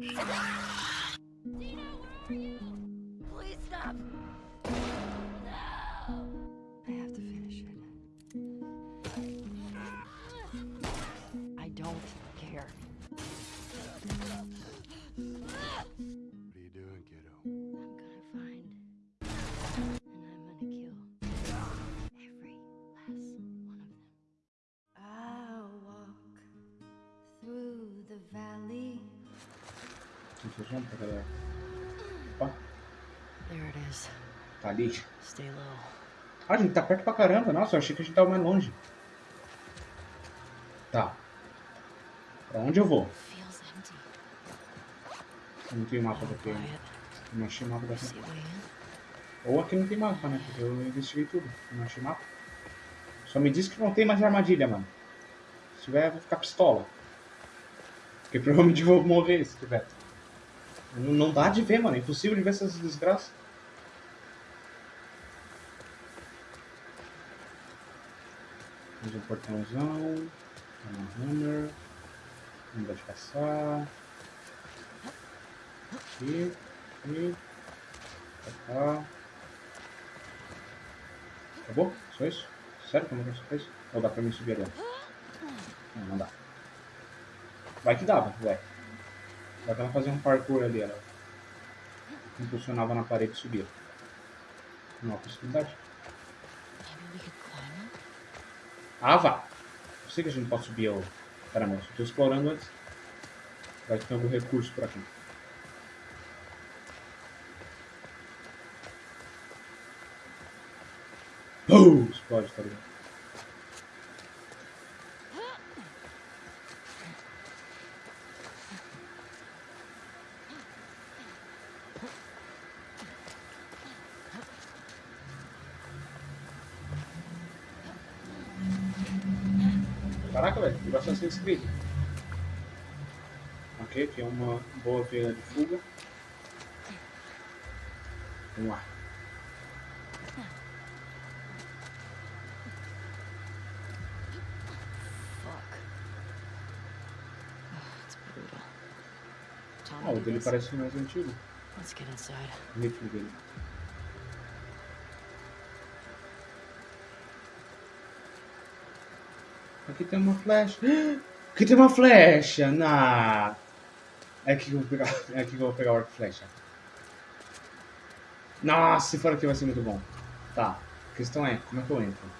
Dina, where are you? Pra galera. Opa, There it is. tá ali. Stay low. Ah, a gente tá perto pra caramba. Nossa, eu achei que a gente tava mais longe. Tá. Pra onde eu vou? Eu não tem mapa daqui. ainda. Não achei mapa daqui. Ou aqui não tem mapa, né? Porque eu investiguei tudo. Não achei mapa. Só me diz que não tem mais armadilha, mano. Se tiver, eu vou ficar pistola. Porque provavelmente eu vou morrer se tiver. Não, não dá de ver, mano. É impossível de ver essas desgraças. Mais um portãozão. Uma hammer. Não dá de caçar. Aqui. Aqui. Cá. Acabou? Só isso? Sério que eu não só isso? Ou dá pra mim subir ali? Não, não dá. Vai que dava, vai. Dá pra ela fazer um parkour ali, ela impulsionava na parede e subia. Não há possibilidade. Climb up? Ah, vá! Eu sei que a gente pode subir ao... Só tô explorando antes. Vai tem algum recurso por aqui. Uh, explode, tá ligado? Caraca, velho, tem bastante inscrito. Ok, aqui é uma boa veia de fuga. Vamos lá. Tommy Ah, o dele parece mais antigo. Let's get inside. O ritmo dele. Aqui tem uma flecha. Aqui tem uma flecha! Na... É aqui que eu vou pegar, é aqui que eu vou pegar o arco flecha. Nossa, se for aqui vai ser muito bom. Tá. A questão é, como é que eu entro?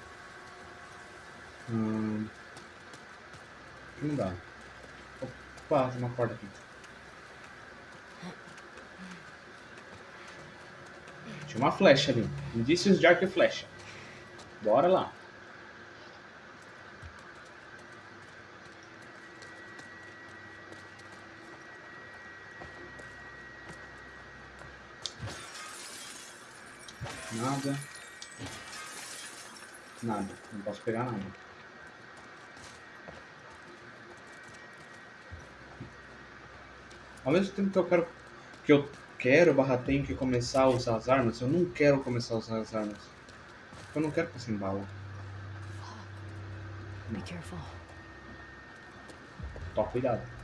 Hum... Não dá. Opa, tem uma porta aqui. Tinha uma flecha ali. Indícios de arco e flecha. Bora lá. Nada. Nada. Não posso pegar nada. Ao mesmo tempo que eu quero que eu quero barra tenho que começar a usar as armas, eu não quero começar a usar as armas. Eu não quero ficar sem bala. Be careful. Cuidado.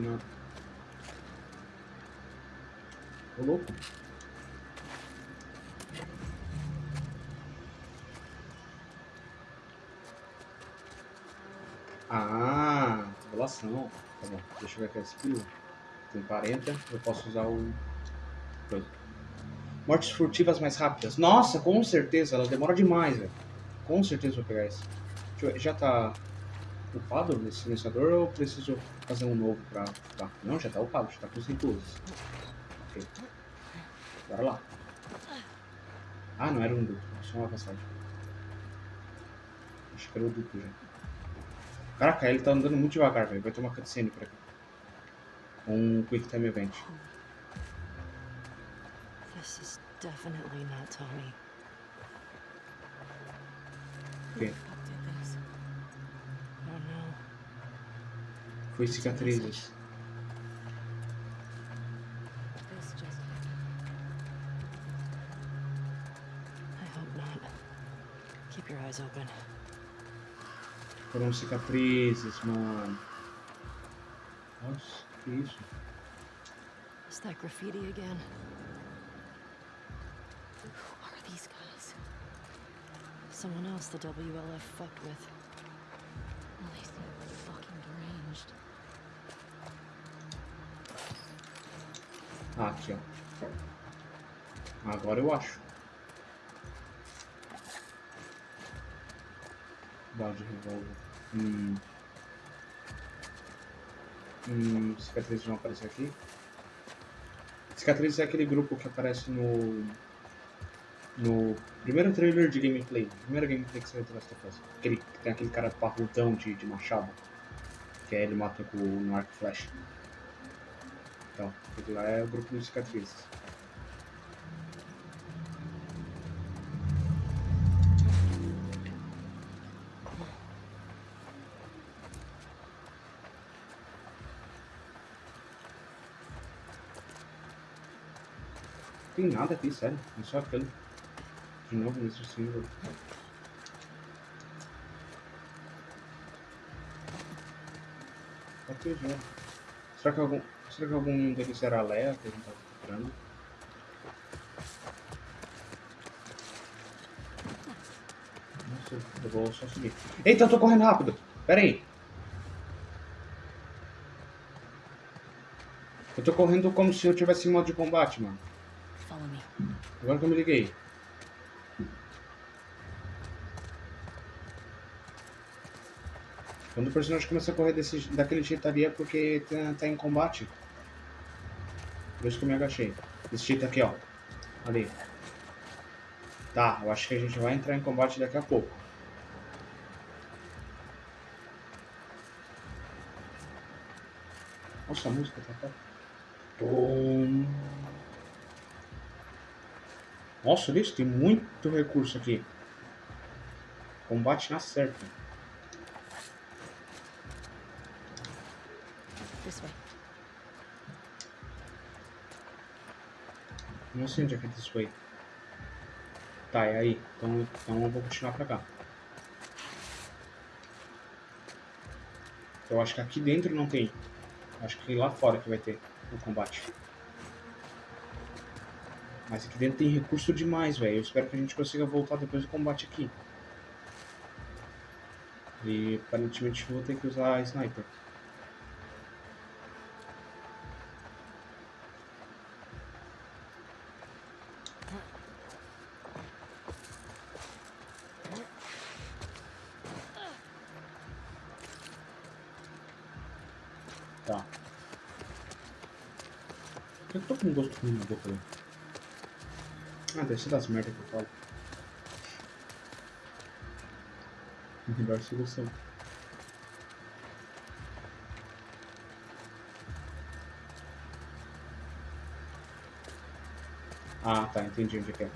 Nada. Louco. Ah, relação. Tá bom, deixa eu ver aqui a skill. Tem 40, eu posso usar o. Coisa. Mortes furtivas mais rápidas. Nossa, com certeza, ela demora demais, velho. Com certeza vou pegar ver, Já tá upado esse silenciador ou preciso fazer um novo pra. Tá. Não, já tá upado, já tá com 5 usos. Ok. Bora lá. Ah, não era um duplo, só uma passagem. Acho que era o duplo já. Caraca, ele tá andando muito devagar, velho. Vai ter uma cutscene por aqui. Com um Quick Time Event. This is definitely not Tommy. Ok. Who the fuck did this? Oh no. foi cicatrizes. This just. I hope not. Keep your eyes open. Foram cicatrizes, mano. Nossa, que isso? Is that graffiti again? Who are these guys? Someone else the WLF fucked with. Ah, aqui, ó. Agora eu acho. Bala de revólver. Hum. Hum, cicatrizes vão aparecer aqui. Cicatrizes é aquele grupo que aparece no. No primeiro trailer de gameplay. Primeiro gameplay que saiu do Last of Us. Aquele, que tem aquele cara parrudão de, de machado. Que aí ele mata com no arco flash. Aquele lá é o grupo de cicatrizes. Tem nada aqui, sério. É só aquele. De novo nesse símbolo. Ok, já. Será que algum. Será que algum deles era Leia que a gente tava procurando? Nossa, eu vou só subir. Eita, eu tô correndo rápido! Pera aí! Eu tô correndo como se eu tivesse em modo de combate, mano. Agora que eu me liguei. Quando o personagem começa a correr desse, daquele jeito ali é porque tá, tá em combate. Por isso que eu me agachei. Desse jeito aqui, ó. Ali. Tá, eu acho que a gente vai entrar em combate daqui a pouco. Nossa, a música tá. Tom. Nossa, olha isso, tem muito recurso aqui. Combate na certa. This way. Não sei onde é que é this way. Tá, é aí. Então, então eu vou continuar pra cá. Eu acho que aqui dentro não tem. Acho que lá fora que vai ter o combate. Mas aqui dentro tem recurso demais, velho. Eu espero que a gente consiga voltar depois do combate aqui. E aparentemente vou ter que usar a sniper. Tá. Por que eu tô com um gosto ruim na boca, velho? Ah, ser das merdas que eu falo. Melhor solução. Ah, tá, entendi onde é que é.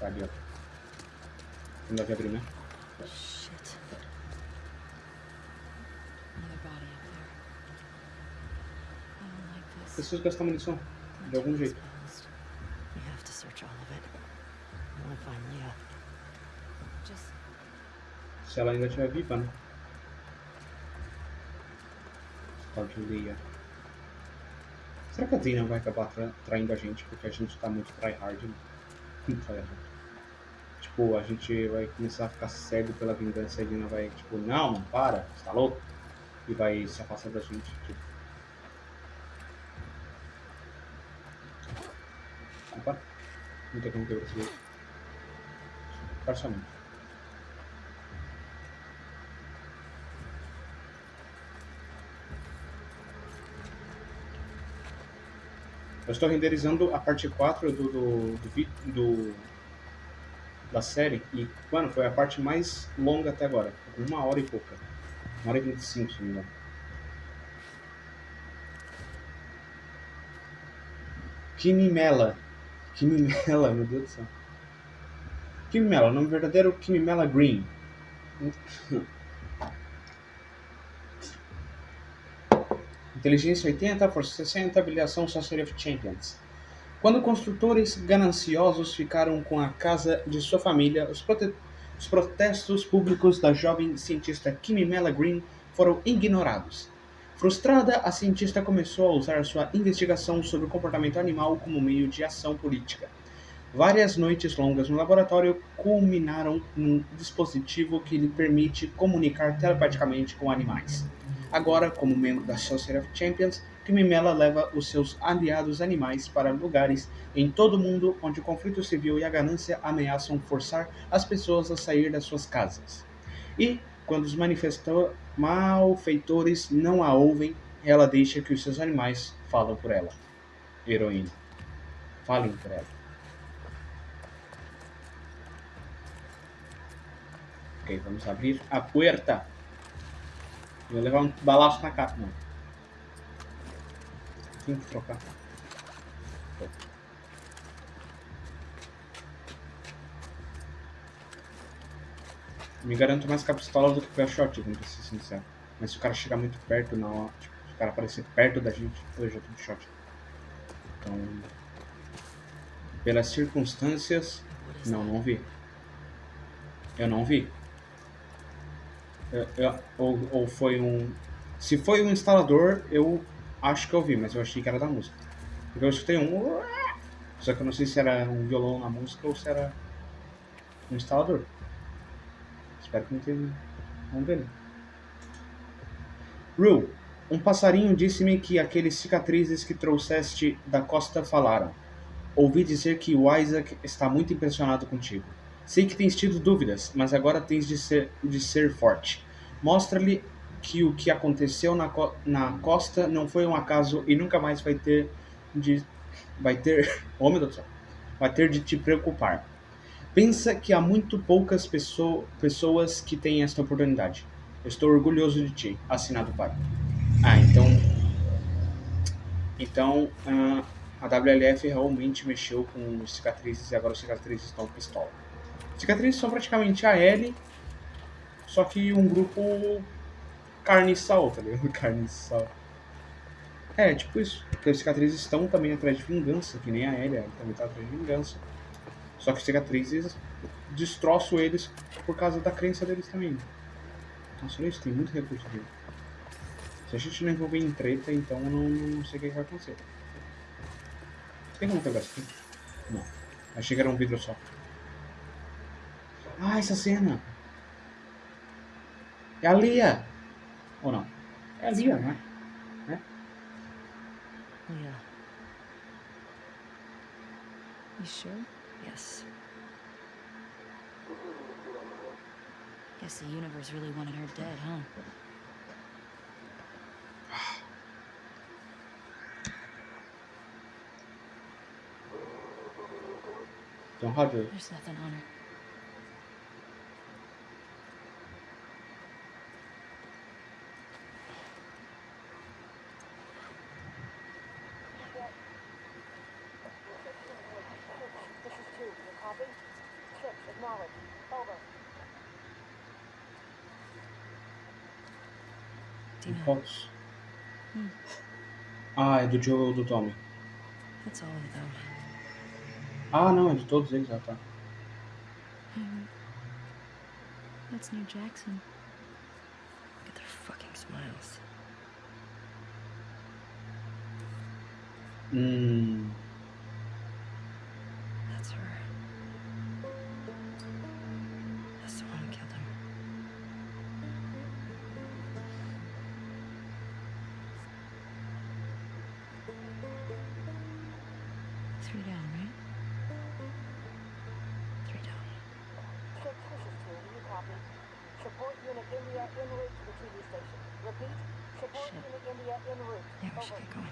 Tá ali, ó. Não deve abrir, né? Preciso gastar munição. De algum jeito. Se ela ainda estiver viva, né? Leia. Será que a Dina vai acabar tra traindo a gente porque a gente tá muito tryhard? Né? Muito tryhard. Tipo, a gente vai começar a ficar cego pela vingança e a Dina vai, tipo, não, não, para, você tá louco? E vai se afastar da gente. Tipo. Opa, tem como quebrar esse. Parcialmente. Eu estou renderizando a parte 4 do, do, do, do- da série e, mano, foi a parte mais longa até agora. Uma hora e pouca. Uma hora e 25, se não me engano. Kimimela. Kimimela, meu Deus do céu. Kimimela, o nome verdadeiro é Kimimela Green. Inteligência 80, Força 60, habilitação Sorcery of Champions. Quando construtores gananciosos ficaram com a casa de sua família, os, prote- os protestos públicos da jovem cientista Kimmy Mela Green foram ignorados. Frustrada, a cientista começou a usar sua investigação sobre o comportamento animal como meio de ação política. Várias noites longas no laboratório culminaram num dispositivo que lhe permite comunicar telepaticamente com animais. Agora, como membro da Sorcery of Champions, Kimimela leva os seus aliados animais para lugares em todo o mundo onde o conflito civil e a ganância ameaçam forçar as pessoas a sair das suas casas. E, quando os malfeitores não a ouvem, ela deixa que os seus animais falam por ela. Heroína. Falem por ela. Ok, vamos abrir a puerta. Vou levar um balaço na cara. Não. Tenho que trocar. Me garanto mais com a pistola do que com a shotgun, pra ser sincero. Mas se o cara chegar muito perto na hora, tipo, se o cara aparecer perto da gente, eu já tô de shot. Então, pelas circunstâncias, não, não vi. Eu não vi. Eu- eu- ou, ou foi um. Se foi um instalador, eu acho que eu vi, mas eu achei que era da música. Porque eu escutei um. Só que eu não sei se era um violão na música ou se era um instalador. Espero que não tenha. Vamos ver. Rue, um passarinho disse-me que aqueles cicatrizes que trouxeste da costa falaram. Ouvi dizer que o Isaac está muito impressionado contigo. Sei que tens tido dúvidas, mas agora tens de ser, de ser forte. Mostra-lhe que o que aconteceu na, co- na costa não foi um acaso e nunca mais vai ter de vai ter, oh meu Deus do céu, vai ter de te preocupar. Pensa que há muito poucas pesso- pessoas que têm esta oportunidade. Estou orgulhoso de ti. Assinado pai. Ah, então então ah, a WLF realmente mexeu com cicatrizes e agora os cicatrizes estão pistola. Cicatrizes são praticamente a L, só que um grupo carne e sal, tá ligado? Carne e sal. É, tipo isso. Porque os cicatrizes estão também atrás de vingança, que nem a L, ela também tá atrás de vingança. Só que cicatrizes destroçam eles por causa da crença deles também. Nossa, olha isso, tem muito recurso aqui. Se a gente não envolver em treta, então eu não, não sei o que vai acontecer. Tem como pegar isso aqui? Não. Achei que era um vidro só. Ah, essa cena! É a Lia! Ou não? É a Lia, não é? Leah. You sure? Yes. Guess the universe really wanted her dead, huh? Então, Roger, There's nothing on her. Dina, fotos. Hmm. Ah, é do Joe do Tommy? that's all of them. Ah, não, é de todos eles, ah, tá. Um, that's New Jackson. Look at their fucking smiles. Hum. Unit India en route to the TV station. Repeat. Support Shit. unit India en route. Yeah, we should get going.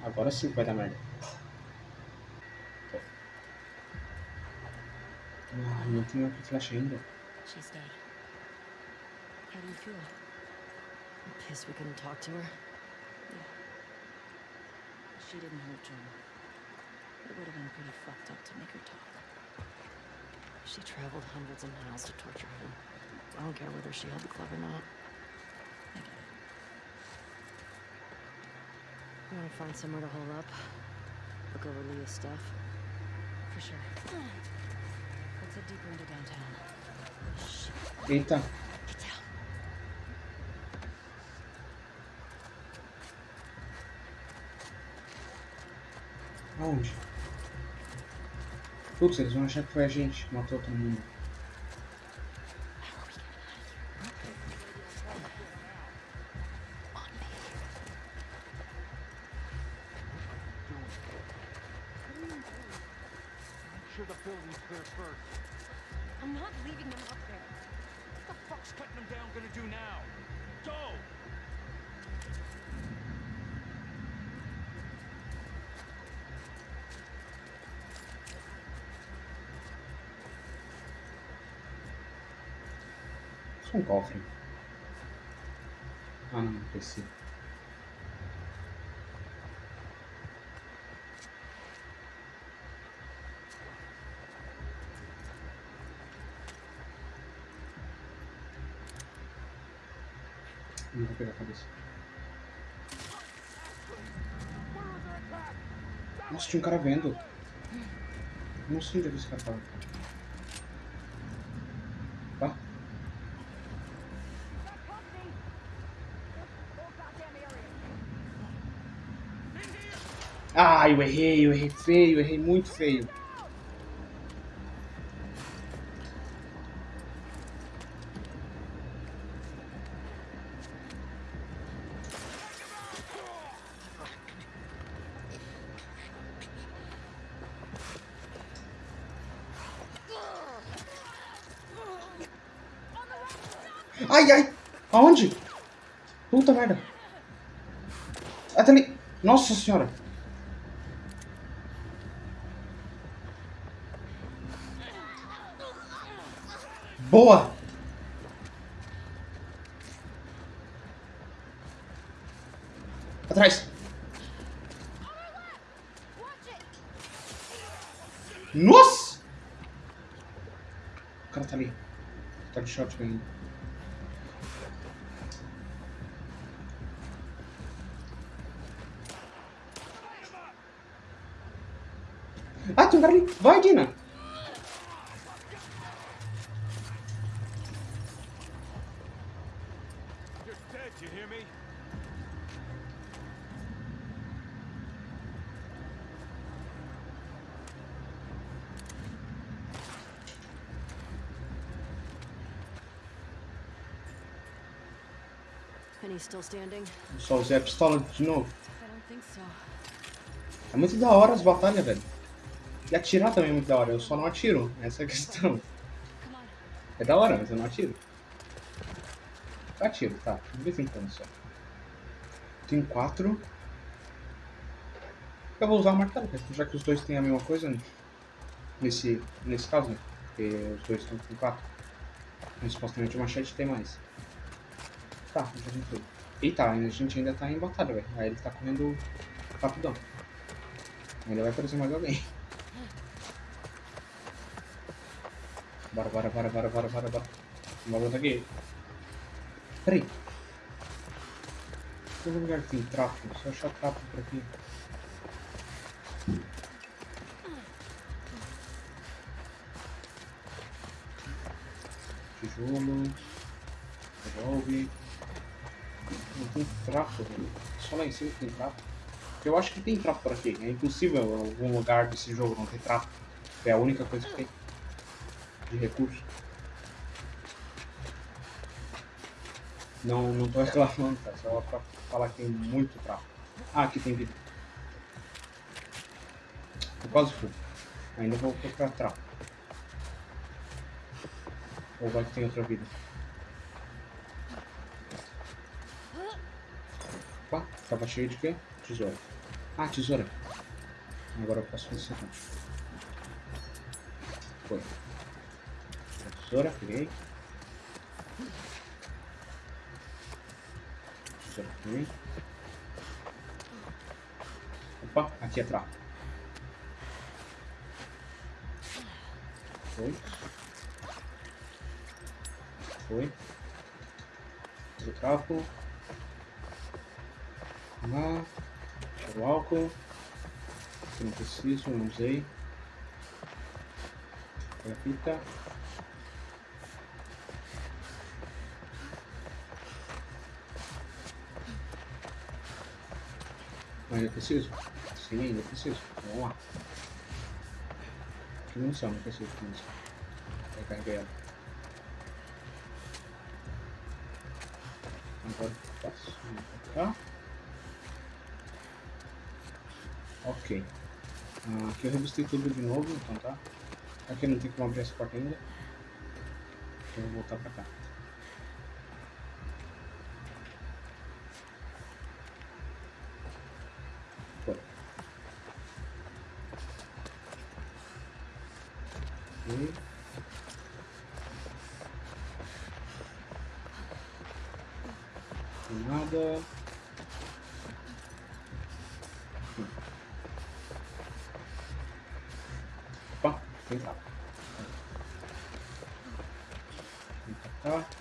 I've got Agora sim vai dar merda. Ah, não tem aqui flash ainda. She's dead. How do you feel? I'm pissed we couldn't talk to her. Yeah. She didn't hurt John. It would have been pretty fucked up to make her talk. She traveled hundreds of miles to torture him. I don't care whether she had the club or not. I get it. You want to find somewhere to hole up? Look over Leah's stuff? For sure. Let's head deeper into downtown. Oh, shit. Eita. Get down. Aonde? Putz, eles vão achar que foi a gente que matou todo mundo. Make Um cofre. Ah não, PC. Não vou pegar a cabeça. Nossa, tinha um cara vendo. Não sei onde é esse cara tava. Ah, eu errei, eu errei feio, eu errei muito feio. Ai, ai! Aonde? Puta merda! Até ali! Nossa senhora! Boa! Atrás! Nossa! O cara tá ali. Tá de shotgun ainda. Ah, tem um cara ali. Vai, Dina. Só usei a pistola de novo. É muito da hora as batalhas, velho. E atirar também é muito da hora. Eu só não atiro. Essa é a questão. É da hora, mas eu não atiro. Eu atiro, tá. De vez em quando só. Tem quatro. Eu vou usar o martelo, já que os dois têm a mesma coisa. né? Nesse, nesse caso, né? Porque os dois estão com quatro. Mas supostamente o machete tem mais. Tá, a gente. Eita, a gente ainda tá em batalha, velho. Aí ele tá correndo rapidão. Ainda vai aparecer mais alguém. Bora, bora, bora, bora, bora, bora, bora. Vamos aqui. Peraí. Todo lugar tem trapo. Só achar trapo por aqui. Tijolo. Revolve. Não tem trapo, velho. Só lá em cima que tem trapo. Eu acho que tem trapo por aqui. É impossível algum lugar desse jogo não ter trapo. É a única coisa que tem de recurso. Não, não tô reclamando, tá? Só pra falar que tem muito trapo. Ah, aqui tem vida. Eu quase fui. Ainda vou procurar trapo. Ou vai que tem outra vida. Tava cheio de quê? Tesoura. Ah, tesoura. Agora eu posso fazer isso aqui. Foi. Tesoura, peguei. Tesoura, peguei. Opa, aqui é trapo. Foi. foi. O cálculo. Lá. O álcool. Não preciso, não usei. Pega a fita. Ainda preciso? Sim, ainda preciso. Vamos lá. Que munição, não preciso de. Vai carregar ela. Agora passo pra Ok. Ah, aqui eu revistei tudo de novo, então tá. Aqui não tem como abrir essa porta ainda. Então eu vou voltar pra cá. Opa, tem lá. Vem pra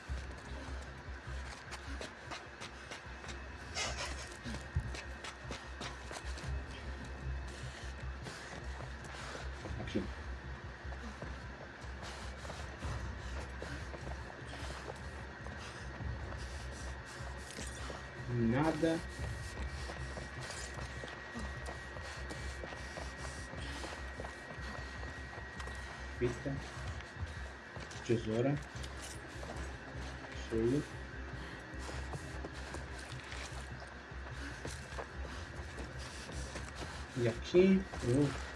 Tesoura. Cheio. E aqui,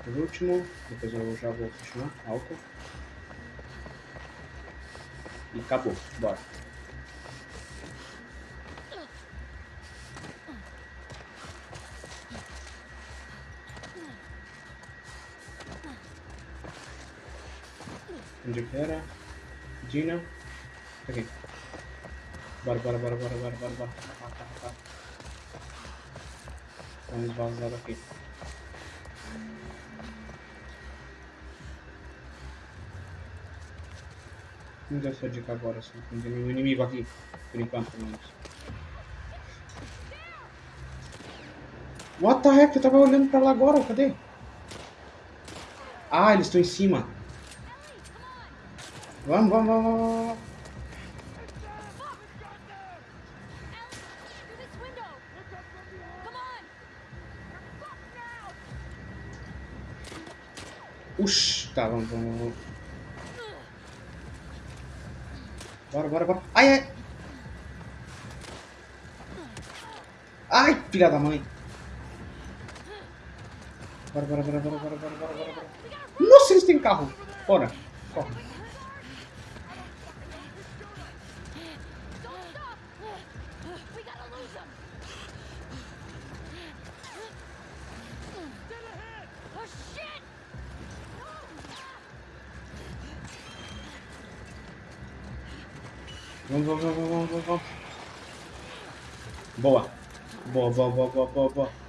por último, depois eu já vou continuar, álcool. E acabou, bora. Onde que era? Dina. Aqui. Bora, bora, bora, bora, bora, bora, bora. Tá, tá, tá. Vamos vazar. Não deu essa dica agora, só não tem nenhum inimigo aqui. Por enquanto, pelo menos. What the heck? Eu tava olhando pra lá agora, cadê? Ah, eles estão em cima. Vamos, vamos, vamos, vamos! Ush, tá, vamos, vamos, vamos. Bora, bora, bora. Ai, ai. Ai, filha da mãe. Bora, bora, bora, bora, bora, bora, bora. bora. Nossa, eles têm carro. Bora, corre. Vamos, vamos, vamos, vamos, vamos. Boa. Boa, boa, boa, boa, boa, boa.